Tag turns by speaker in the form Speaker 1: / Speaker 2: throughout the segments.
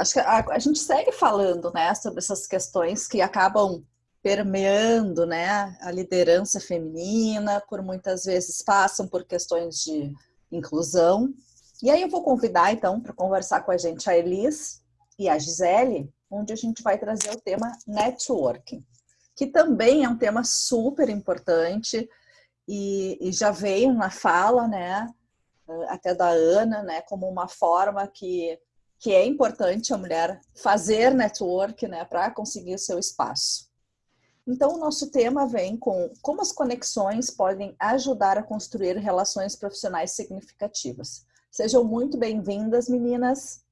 Speaker 1: acho que a, a, gente segue falando, né, sobre essas questões que acabam permeando, né, a liderança feminina, por muitas vezes passam por questões de inclusão. E aí eu vou convidar, então, para conversar com a gente a Elis e a Gisele, onde a gente vai trazer o tema networking, que também é um tema super importante e, e já veio na fala, né, até da Ana, né, como uma forma que, que é importante a mulher fazer network, né, para conseguir o seu espaço. Então, o nosso tema vem com como as conexões podem ajudar a construir relações profissionais significativas. Sejam muito bem-vindas, meninas.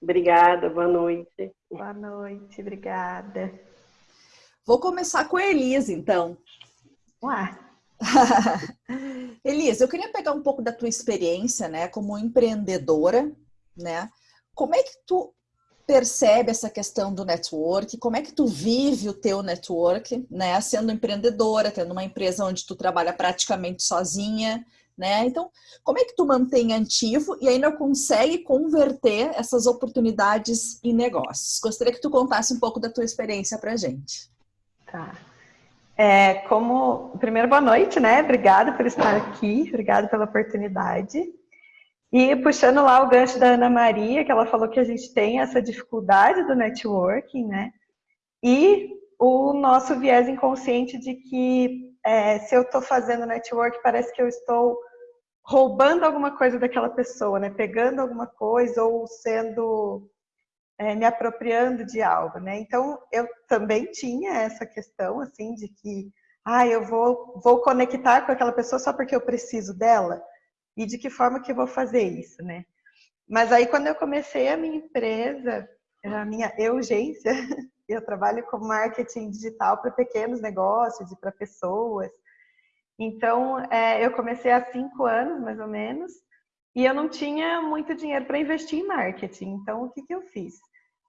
Speaker 2: Obrigada, boa noite.
Speaker 3: Boa noite, obrigada.
Speaker 1: Vou começar com a Elisa, então.
Speaker 3: Ué.
Speaker 1: Elisa, eu queria pegar um pouco da tua experiência, né, como empreendedora, né? Como é que tu percebe essa questão do network? Como é que tu vive o teu network, né? Sendo empreendedora, tendo uma empresa onde tu trabalha praticamente sozinha, né? Então, como é que tu mantém ativo e ainda consegue converter essas oportunidades em negócios? Gostaria que tu contasse um pouco da tua experiência pra gente.
Speaker 3: Tá. É, como, primeiro, boa noite, né? Obrigada por estar aqui, obrigada pela oportunidade. E puxando lá o gancho da Ana Maria, que ela falou que a gente tem essa dificuldade do networking, né? E o nosso viés inconsciente de que é, se eu estou fazendo network, parece que eu estou roubando alguma coisa daquela pessoa, né? Pegando alguma coisa ou sendo é, me apropriando de algo, né? Então eu também tinha essa questão assim de que, ah, eu vou vou conectar com aquela pessoa só porque eu preciso dela e de que forma que eu vou fazer isso, né? Mas aí quando eu comecei a minha empresa, a minha urgência, eu trabalho com marketing digital para pequenos negócios e para pessoas. Então, é, eu comecei há cinco anos, mais ou menos, e eu não tinha muito dinheiro para investir em marketing. Então, o que, que eu fiz?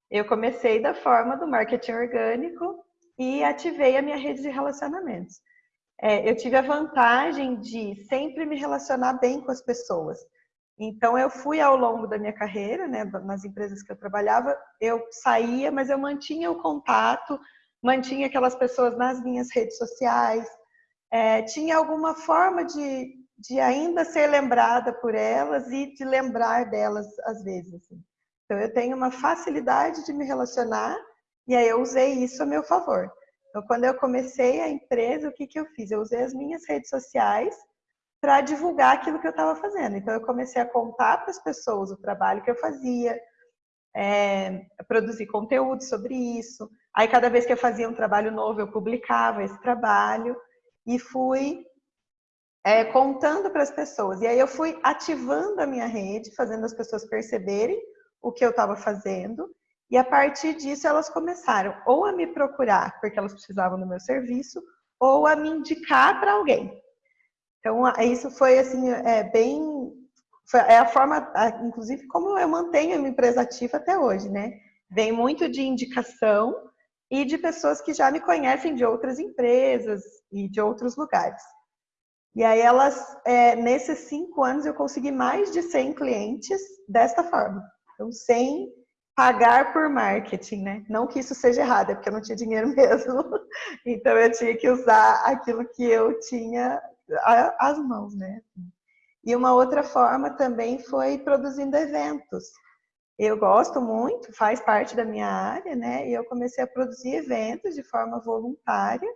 Speaker 3: Eu comecei da forma do marketing orgânico e ativei a minha rede de relacionamentos é, eu tive a vantagem de sempre me relacionar bem com as pessoas. Então, eu fui ao longo da minha carreira, né, nas empresas que eu trabalhava, eu saía, mas eu mantinha o contato, mantinha aquelas pessoas nas minhas redes sociais, é, tinha alguma forma de, de ainda ser lembrada por elas e de lembrar delas às vezes. Assim. Então, eu tenho uma facilidade de me relacionar e aí eu usei isso a meu favor. Então, quando eu comecei a empresa, o que, que eu fiz? Eu usei as minhas redes sociais para divulgar aquilo que eu estava fazendo. Então, eu comecei a contar para as pessoas o trabalho que eu fazia, é, produzir conteúdo sobre isso. Aí, cada vez que eu fazia um trabalho novo, eu publicava esse trabalho e fui é, contando para as pessoas. E aí, eu fui ativando a minha rede, fazendo as pessoas perceberem o que eu estava fazendo e a partir disso elas começaram ou a me procurar porque elas precisavam do meu serviço ou a me indicar para alguém. Então isso foi assim é bem é a forma, inclusive como eu mantenho a minha empresa ativa até hoje, né? Vem muito de indicação e de pessoas que já me conhecem de outras empresas e de outros lugares. E aí elas, é, nesses cinco anos, eu consegui mais de 100 clientes desta forma. Então, 100 pagar por marketing, né? Não que isso seja errado, é porque eu não tinha dinheiro mesmo. Então eu tinha que usar aquilo que eu tinha às mãos, né? E uma outra forma também foi produzindo eventos. Eu gosto muito, faz parte da minha área, né? E eu comecei a produzir eventos de forma voluntária.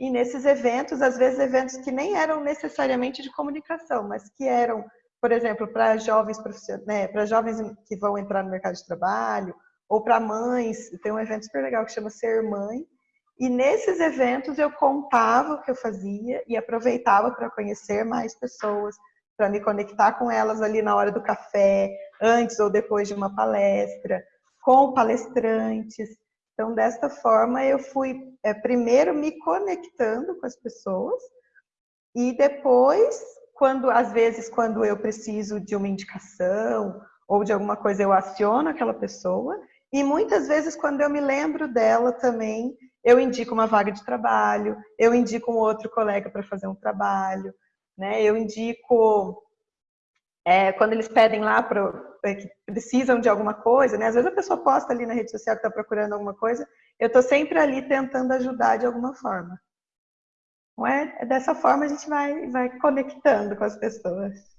Speaker 3: E nesses eventos, às vezes eventos que nem eram necessariamente de comunicação, mas que eram por exemplo, para jovens profissionais, né, para jovens que vão entrar no mercado de trabalho, ou para mães, tem um evento super legal que chama Ser Mãe, e nesses eventos eu contava o que eu fazia e aproveitava para conhecer mais pessoas, para me conectar com elas ali na hora do café, antes ou depois de uma palestra, com palestrantes. Então, desta forma, eu fui é, primeiro me conectando com as pessoas e depois quando às vezes quando eu preciso de uma indicação ou de alguma coisa eu aciono aquela pessoa e muitas vezes quando eu me lembro dela também eu indico uma vaga de trabalho, eu indico um outro colega para fazer um trabalho, né? Eu indico é, quando eles pedem lá pro, é, que precisam de alguma coisa, né? Às vezes a pessoa posta ali na rede social que está procurando alguma coisa, eu estou sempre ali tentando ajudar de alguma forma. É? é dessa forma a gente vai, vai conectando com as pessoas.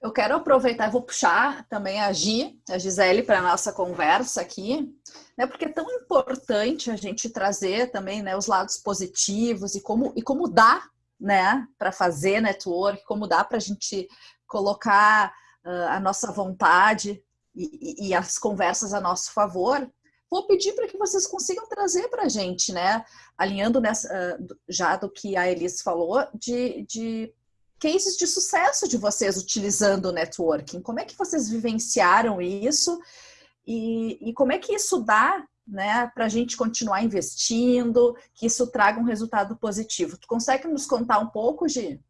Speaker 1: Eu quero aproveitar, vou puxar também a Gi, a Gisele, para a nossa conversa aqui, né? Porque é tão importante a gente trazer também né, os lados positivos e como, e como dá né, para fazer network, como dá para a gente colocar uh, a nossa vontade e, e, as conversas a nosso favor, vou pedir para que vocês consigam trazer para a gente, né? Alinhando nessa, uh, já do que a Elis falou, de, de cases de sucesso de vocês utilizando o networking. Como é que vocês vivenciaram isso? E, e como é que isso dá né, para a gente continuar investindo, que isso traga um resultado positivo? Tu consegue nos contar um pouco, Gi?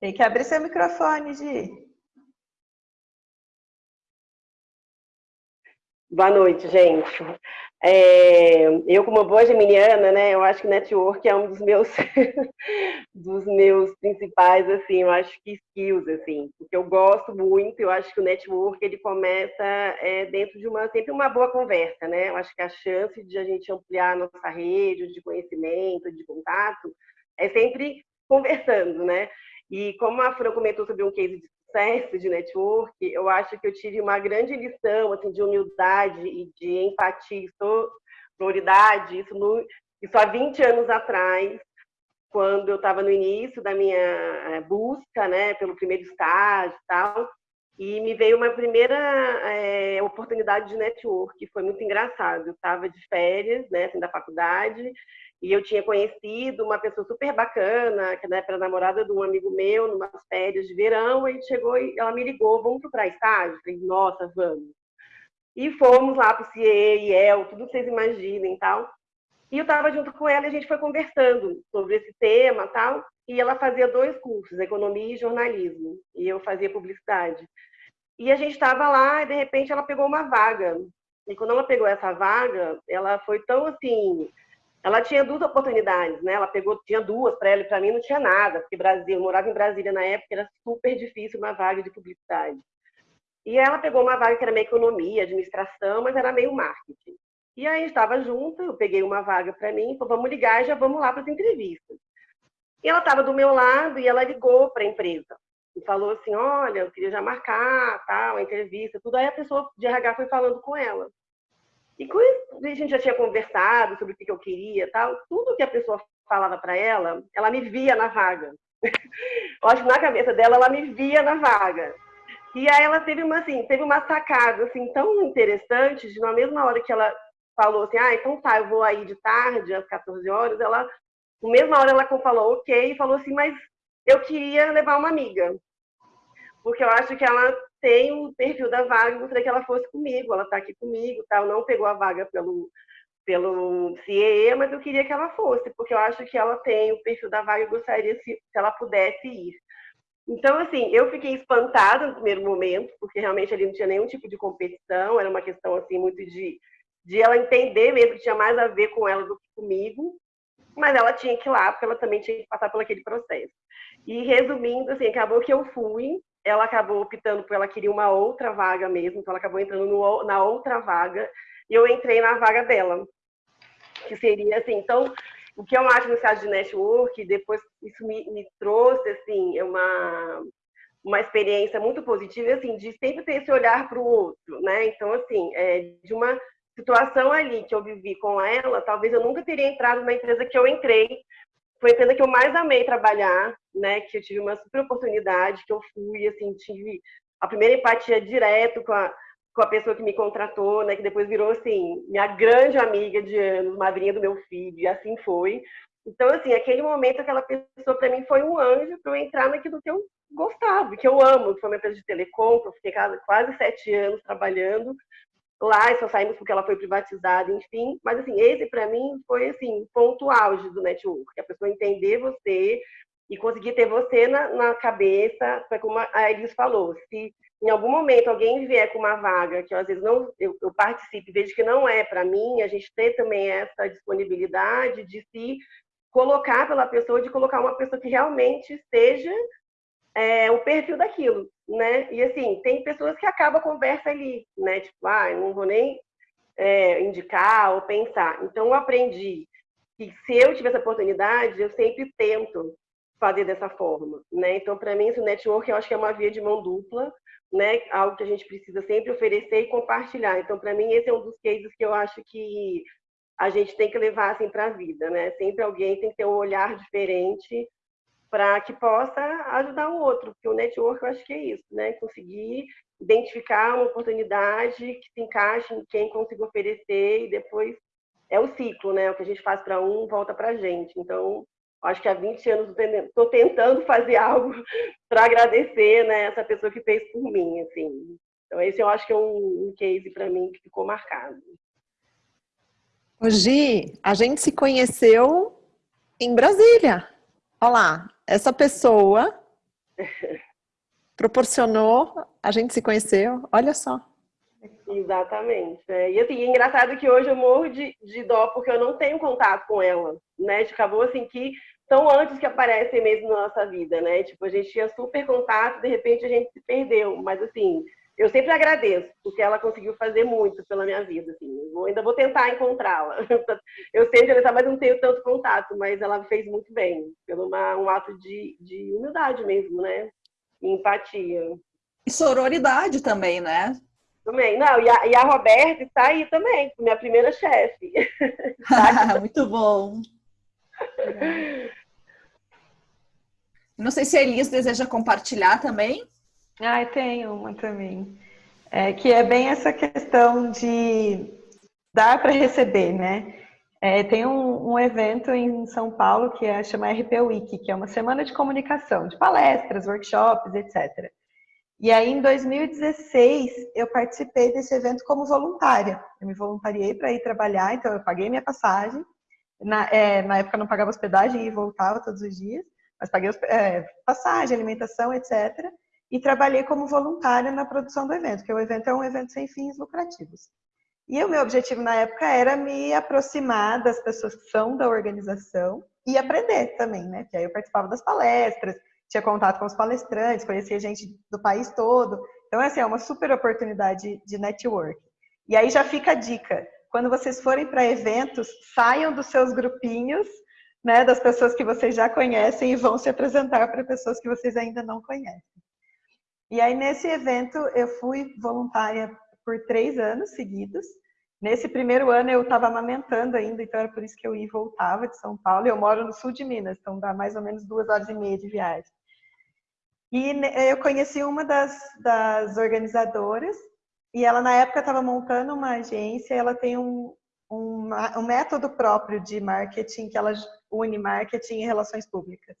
Speaker 3: Tem que abrir seu microfone, Gi.
Speaker 2: Boa noite, gente. É, eu, como boa geminiana, né, eu acho que network é um dos meus, dos meus principais, assim, eu acho que skills, assim, porque eu gosto muito, eu acho que o network, ele começa é, dentro de uma, sempre uma boa conversa, né, eu acho que a chance de a gente ampliar a nossa rede de conhecimento, de contato, é sempre conversando, né, e como a Fran comentou sobre um case de sucesso de network, eu acho que eu tive uma grande lição assim, de humildade e de empatia e sororidade, isso, no, isso há 20 anos atrás, quando eu estava no início da minha eh, busca né, pelo primeiro estágio e tal, e me veio uma primeira é, oportunidade de network, foi muito engraçado. Eu estava de férias, né, assim, da faculdade, e eu tinha conhecido uma pessoa super bacana, que era namorada de um amigo meu, numa férias de verão, e chegou e ela me ligou, vamos para estágio? Eu falei, nossa, vamos. E fomos lá para o CIE, IEL, tudo que vocês imaginem e tal. E eu estava junto com ela e a gente foi conversando sobre esse tema tal. E ela fazia dois cursos, economia e jornalismo. E eu fazia publicidade. E a gente estava lá e de repente ela pegou uma vaga. E quando ela pegou essa vaga, ela foi tão assim ela tinha duas oportunidades, né? Ela pegou, tinha duas para ela e para mim não tinha nada, porque Brasil, eu morava em Brasília na época, era super difícil uma vaga de publicidade. E ela pegou uma vaga que era meio economia, administração, mas era meio marketing. E aí estava junto, eu peguei uma vaga para mim, falou, vamos ligar e já vamos lá para as entrevistas. E ela estava do meu lado e ela ligou para a empresa e falou assim, olha, eu queria já marcar, tal, a entrevista, tudo. Aí a pessoa de RH foi falando com ela. E isso, a gente já tinha conversado sobre o que eu queria tal, tudo que a pessoa falava para ela, ela me via na vaga. eu acho que na cabeça dela, ela me via na vaga. E aí ela teve uma, assim, teve uma sacada, assim, tão interessante, de na mesma hora que ela falou assim, ah, então tá, eu vou aí de tarde, às 14 horas, ela, na mesma hora ela falou ok, e falou assim, mas eu queria levar uma amiga. Porque eu acho que ela tem o perfil da vaga, gostaria que ela fosse comigo, ela está aqui comigo, tal, não pegou a vaga pelo pelo CIE, mas eu queria que ela fosse, porque eu acho que ela tem o perfil da vaga e gostaria se, se ela pudesse ir. Então, assim, eu fiquei espantada no primeiro momento, porque realmente ali não tinha nenhum tipo de competição, era uma questão, assim, muito de, de ela entender mesmo que tinha mais a ver com ela do que comigo, mas ela tinha que ir lá, porque ela também tinha que passar por aquele processo. E resumindo, assim, acabou que eu fui, ela acabou optando por ela queria uma outra vaga mesmo, então ela acabou entrando no, na outra vaga e eu entrei na vaga dela, que seria assim, então o que eu acho no caso de network, depois isso me, me trouxe assim uma uma experiência muito positiva assim de sempre ter esse olhar para o outro, né? Então assim, é, de uma situação ali que eu vivi com ela, talvez eu nunca teria entrado na empresa que eu entrei, foi a empresa que eu mais amei trabalhar, né? Que eu tive uma super oportunidade, que eu fui, assim, tive a primeira empatia direto com a, com a pessoa que me contratou, né? Que depois virou, assim, minha grande amiga de anos, madrinha do meu filho, e assim foi. Então, assim, aquele momento, aquela pessoa para mim foi um anjo para eu entrar naquilo que eu gostava, que eu amo, que foi uma empresa de telecom, que eu fiquei quase sete anos trabalhando, lá e só saímos porque ela foi privatizada, enfim. Mas, assim, esse para mim foi, assim, ponto auge do network, a pessoa entender você e conseguir ter você na, na cabeça, foi como a Elis falou, se em algum momento alguém vier com uma vaga que eu, às vezes não eu, eu participe vejo que não é para mim, a gente ter também essa disponibilidade de se colocar pela pessoa, de colocar uma pessoa que realmente esteja é, o perfil daquilo, né? E assim, tem pessoas que acabam a conversa ali, né? Tipo, ah, não vou nem é, indicar ou pensar. Então, eu aprendi que se eu tiver essa oportunidade, eu sempre tento fazer dessa forma, né? Então, para mim, esse network eu acho que é uma via de mão dupla, né? Algo que a gente precisa sempre oferecer e compartilhar. Então, para mim, esse é um dos cases que eu acho que a gente tem que levar assim para a vida, né? Sempre alguém tem que ter um olhar diferente para que possa ajudar o outro, porque o network eu acho que é isso, né? Conseguir identificar uma oportunidade que se encaixe em quem consiga oferecer e depois é o ciclo, né? O que a gente faz para um volta para a gente. Então, acho que há 20 anos estou tentando fazer algo para agradecer né, essa pessoa que fez por mim, assim. Então, esse eu acho que é um, um case para mim que ficou marcado.
Speaker 4: Gi, a gente se conheceu em Brasília. Olha lá, essa pessoa proporcionou, a gente se conheceu, olha só.
Speaker 2: Exatamente. É. E assim, é engraçado que hoje eu morro de, de dó porque eu não tenho contato com ela, né? Acabou assim que são antes que aparecem mesmo na nossa vida, né? Tipo, a gente tinha super contato, de repente a gente se perdeu, mas assim, eu sempre agradeço, porque ela conseguiu fazer muito pela minha vida, assim. Eu ainda vou tentar encontrá-la. Eu sei onde mas não tenho tanto contato, mas ela fez muito bem, pelo uma, um ato de, de humildade mesmo, né? E empatia.
Speaker 1: E sororidade também, né?
Speaker 2: Também. Não, e a, e a Roberta está aí também, minha primeira chefe.
Speaker 1: muito bom. Não sei se a Elis deseja compartilhar também.
Speaker 3: Ah, tenho uma também. É, que é bem essa questão de dar para receber, né? É, tem um, um, evento em São Paulo que é chama RP Week, que é uma semana de comunicação, de palestras, workshops, etc. E aí, em 2016, eu participei desse evento como voluntária. Eu me voluntariei para ir trabalhar, então eu paguei minha passagem. Na, é, na época, eu não pagava hospedagem e voltava todos os dias, mas paguei é, passagem, alimentação, etc e trabalhei como voluntária na produção do evento, que o evento é um evento sem fins lucrativos. E o meu objetivo na época era me aproximar das pessoas que são da organização e aprender também, né? Porque aí eu participava das palestras, tinha contato com os palestrantes, conhecia gente do país todo. Então, assim, é uma super oportunidade de network. E aí já fica a dica: quando vocês forem para eventos, saiam dos seus grupinhos, né, das pessoas que vocês já conhecem e vão se apresentar para pessoas que vocês ainda não conhecem. E aí, nesse evento, eu fui voluntária por três anos seguidos. Nesse primeiro ano, eu estava amamentando ainda, então era por isso que eu ia e voltava de São Paulo. Eu moro no sul de Minas, então dá mais ou menos duas horas e meia de viagem. E eu conheci uma das, das organizadoras, e ela, na época, estava montando uma agência, ela tem um, um, um método próprio de marketing, que ela une marketing e relações públicas.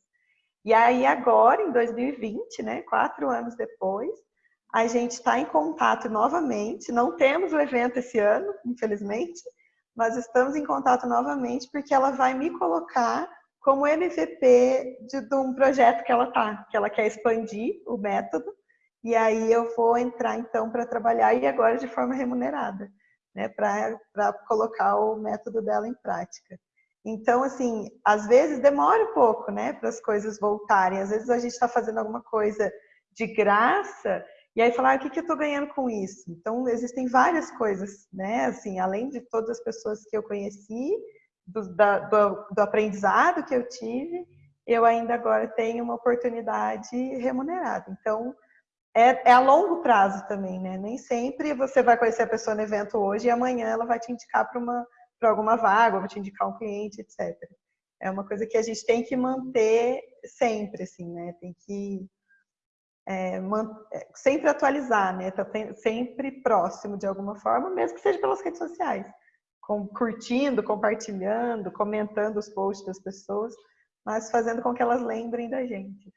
Speaker 3: E aí agora, em 2020, né, quatro anos depois, a gente está em contato novamente. Não temos o evento esse ano, infelizmente, mas estamos em contato novamente porque ela vai me colocar como MVP de, de um projeto que ela tá, que ela quer expandir o método. E aí eu vou entrar então para trabalhar e agora de forma remunerada, né, para colocar o método dela em prática. Então, assim, às vezes demora um pouco, né, para as coisas voltarem. Às vezes a gente está fazendo alguma coisa de graça e aí falar, ah, o que, que eu estou ganhando com isso? Então, existem várias coisas, né, assim, além de todas as pessoas que eu conheci, do, da, do, do aprendizado que eu tive, eu ainda agora tenho uma oportunidade remunerada. Então, é, é, a longo prazo também, né? Nem sempre você vai conhecer a pessoa no evento hoje e amanhã ela vai te indicar para uma para alguma vaga, vou te indicar um cliente, etc. É uma coisa que a gente tem que manter sempre, assim, né? Tem que é, é sempre atualizar, né? Tá sempre próximo de alguma forma, mesmo que seja pelas redes sociais. Com, curtindo, compartilhando, comentando os posts das pessoas, mas fazendo com que elas lembrem da gente.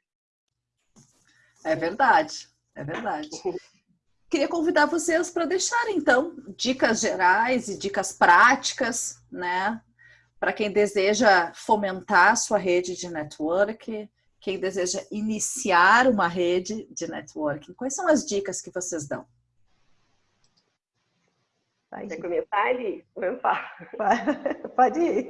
Speaker 1: É verdade, é verdade. Queria convidar vocês para deixarem, então, dicas gerais e dicas práticas, né? Para quem deseja fomentar a sua rede de network, quem deseja iniciar uma rede de networking? Quais são as dicas que vocês dão?
Speaker 2: Quer começar, Ali?
Speaker 3: Pode ir.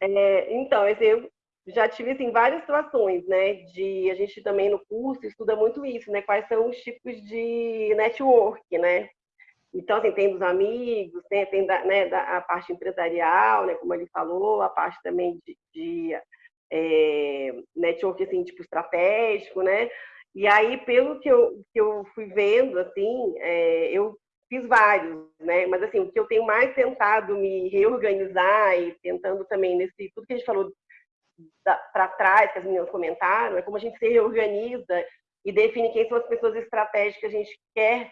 Speaker 2: É, então, eu já tive assim, várias situações, né? De a gente também no curso estuda muito isso, né? Quais são os tipos de network, né? Então, assim, tem dos amigos, tem, tem da, né, da, a parte empresarial, né, como ele falou, a parte também de, de é, network, assim, tipo, estratégico, né? E aí, pelo que eu, que eu fui vendo, assim, é, eu fiz vários, né? Mas, assim, o que eu tenho mais tentado me reorganizar e tentando também, nesse tudo que a gente falou para trás, que as meninas comentaram, é como a gente se reorganiza e define quem são as pessoas estratégicas que a gente quer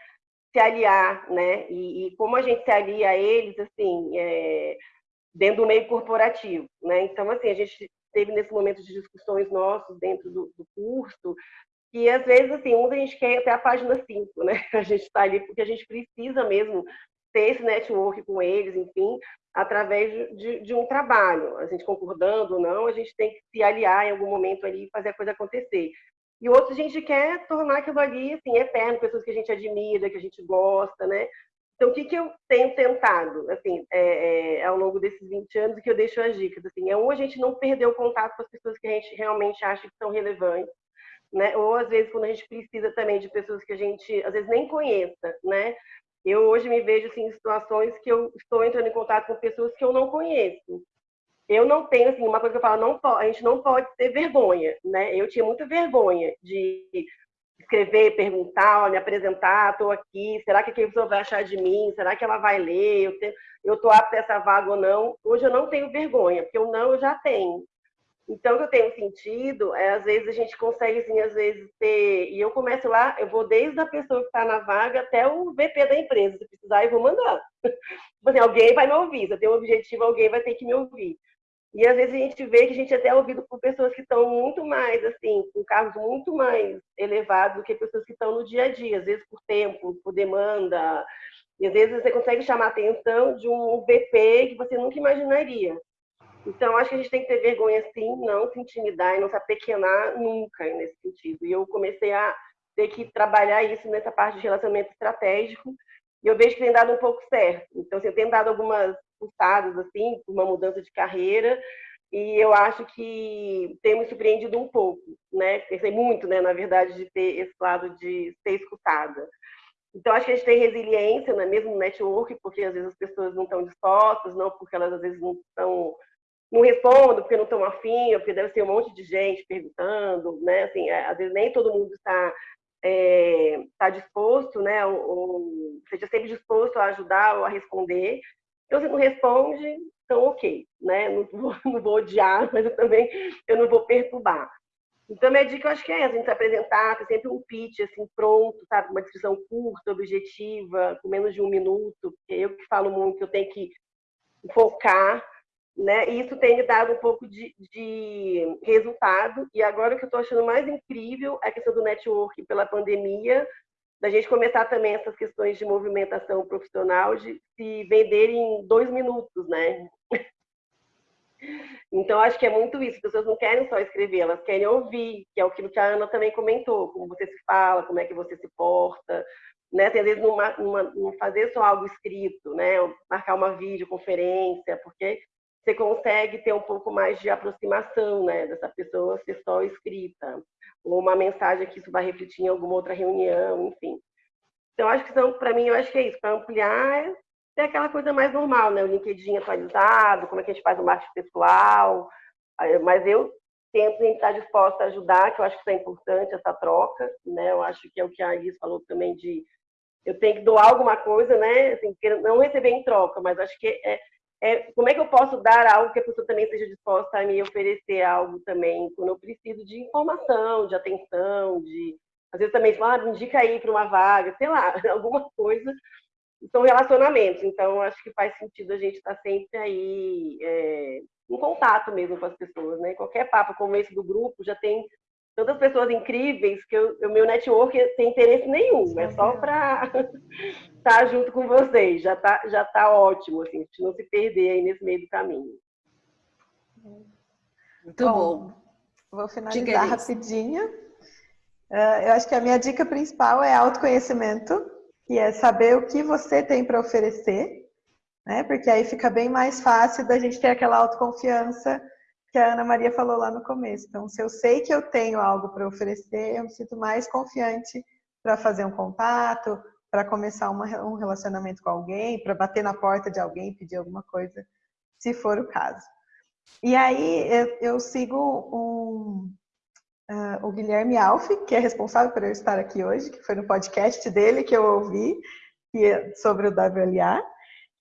Speaker 2: se aliar, né? E, e, como a gente se alia a eles, assim, é, dentro do meio corporativo, né? Então, assim, a gente teve nesse momento de discussões nossos dentro do, do curso, que às vezes, assim, um a gente quer até a página 5, né? A gente está ali porque a gente precisa mesmo ter esse network com eles, enfim, através de, de, um trabalho. A gente concordando ou não, a gente tem que se aliar em algum momento ali e fazer a coisa acontecer. E outros a gente quer tornar aquilo ali assim, eterno, pessoas que a gente admira, que a gente gosta, né? Então, o que, que eu tenho tentado, assim, é, é, ao longo desses 20 anos, que eu deixo as dicas, assim, é um, a gente não perder o contato com as pessoas que a gente realmente acha que são relevantes, né? Ou, às vezes, quando a gente precisa também de pessoas que a gente, às vezes, nem conheça, né? Eu hoje me vejo, assim, em situações que eu estou entrando em contato com pessoas que eu não conheço, eu não tenho, assim, uma coisa que eu falo, não, a gente não pode ter vergonha, né? Eu tinha muita vergonha de escrever, perguntar, me apresentar, estou aqui, será que a pessoa vai achar de mim? Será que ela vai ler? Eu estou eu apta a essa vaga ou não? Hoje eu não tenho vergonha, porque o não eu já tenho. Então, o que eu tenho sentido é, às vezes, a gente consegue, assim, às vezes, ter... E eu começo lá, eu vou desde a pessoa que está na vaga até o VP da empresa. Se precisar, eu vou mandar. Tipo assim, alguém vai me ouvir. Se eu tenho um objetivo, alguém vai ter que me ouvir. E às vezes a gente vê que a gente é até ouvido por pessoas que estão muito mais, assim, com cargos muito mais elevados do que pessoas que estão no dia a dia, às vezes por tempo, por demanda. E às vezes você consegue chamar a atenção de um VP que você nunca imaginaria. Então, acho que a gente tem que ter vergonha, sim, não se intimidar e não se apequenar nunca nesse sentido. E eu comecei a ter que trabalhar isso nessa parte de relacionamento estratégico, e eu vejo que tem dado um pouco certo. Então, assim, eu tenho dado algumas pulsadas, assim, uma mudança de carreira, e eu acho que tem me surpreendido um pouco, né? Pensei muito, né, na verdade, de ter esse lado de ser escutada. Então, acho que a gente tem resiliência, né, mesmo no network, porque às vezes as pessoas não estão dispostas, não porque elas às vezes não estão não respondem porque não estão afim, porque deve ser um monte de gente perguntando, né? Assim, é, às vezes nem todo mundo está é, tá disposto, né? Ou, ou seja sempre disposto a ajudar ou a responder. Então, se não responde, então ok, né? Não vou, não vou odiar, mas eu também eu não vou perturbar. Então, minha dica, eu acho que é a gente se apresentar, ter sempre um pitch, assim, pronto, sabe? Uma descrição curta, objetiva, com menos de um minuto, porque eu que falo muito, eu tenho que focar, né? E isso tem me dado um pouco de, de resultado. E agora o que eu estou achando mais incrível é a questão do network pela pandemia, da gente começar também essas questões de movimentação profissional, de se vender em dois minutos, né? Então, acho que é muito isso. As pessoas não querem só escrever, elas querem ouvir, que é aquilo que a Ana também comentou, como você se fala, como é que você se porta, né? Às vezes, não fazer só algo escrito, né? Marcar uma videoconferência, porque você consegue ter um pouco mais de aproximação, né? Dessa pessoa ser só escrita ou uma mensagem que isso vai refletir em alguma outra reunião, enfim. Então, acho que são, para mim, eu acho que é isso, para ampliar, é aquela coisa mais normal, né? O LinkedIn atualizado, como é que a gente faz o marketing pessoal, mas eu tento estar disposta a ajudar, que eu acho que isso é importante, essa troca, né? Eu acho que é o que a Iris falou também de eu tenho que doar alguma coisa, né? Assim, não receber em troca, mas acho que é, é, como é que eu posso dar algo que a pessoa também seja disposta a me oferecer algo também, quando eu preciso de informação, de atenção, de às vezes também ah, me indica aí para uma vaga, sei lá, alguma coisa. São relacionamentos, então acho que faz sentido a gente estar tá sempre aí é, em contato mesmo com as pessoas, né? Qualquer papo como esse do grupo já tem tantas pessoas incríveis que o meu network tem interesse nenhum, é só para estar junto com vocês, já tá, já tá ótimo, assim, a gente não se perder aí nesse meio do caminho.
Speaker 1: Muito bom. bom.
Speaker 3: Vou finalizar rapidinho. Uh, eu acho que a minha dica principal é autoconhecimento, que é saber o que você tem para oferecer, né? Porque aí fica bem mais fácil da gente ter aquela autoconfiança que a Ana Maria falou lá no começo. Então, se eu sei que eu tenho algo para oferecer, eu me sinto mais confiante para fazer um contato, para começar uma, um relacionamento com alguém, para bater na porta de alguém, pedir alguma coisa, se for o caso. E aí eu, eu sigo um, uh, o Guilherme Alf, que é responsável por eu estar aqui hoje, que foi no podcast dele que eu ouvi é sobre o WLA,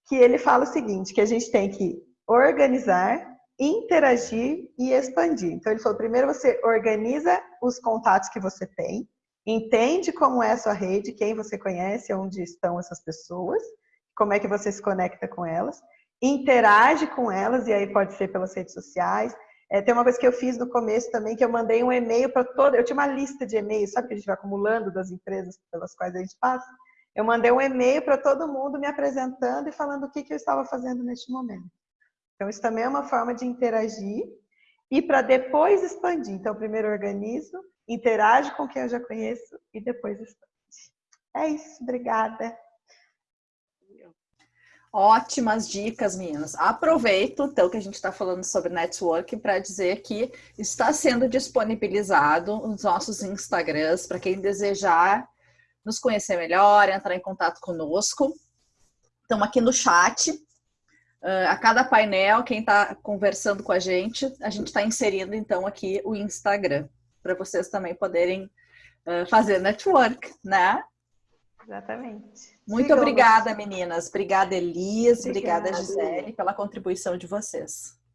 Speaker 3: que ele fala o seguinte, que a gente tem que organizar, interagir e expandir. Então ele falou, primeiro você organiza os contatos que você tem, entende como é a sua rede, quem você conhece, onde estão essas pessoas, como é que você se conecta com elas, interage com elas, e aí pode ser pelas redes sociais. É, tem uma coisa que eu fiz no começo também, que eu mandei um e-mail para toda. Eu tinha uma lista de e-mails, sabe que a gente vai acumulando das empresas pelas quais a gente passa? Eu mandei um e-mail para todo mundo me apresentando e falando o que, que eu estava fazendo neste momento. Então, isso também é uma forma de interagir e para depois expandir. Então, primeiro organizo, interage com quem eu já conheço e depois expande. É isso, obrigada.
Speaker 1: Ótimas dicas, meninas. Aproveito, então, que a gente está falando sobre networking para dizer que está sendo disponibilizado os nossos Instagrams para quem desejar nos conhecer melhor, entrar em contato conosco. Estamos aqui no chat. Uh, a cada painel, quem está conversando com a gente, a gente está inserindo, então, aqui o Instagram, para vocês também poderem uh, fazer network, né?
Speaker 3: Exatamente.
Speaker 1: Muito Sigamos. obrigada, meninas. Obrigada, Elis. Obrigada, obrigada, Gisele, pela contribuição de vocês.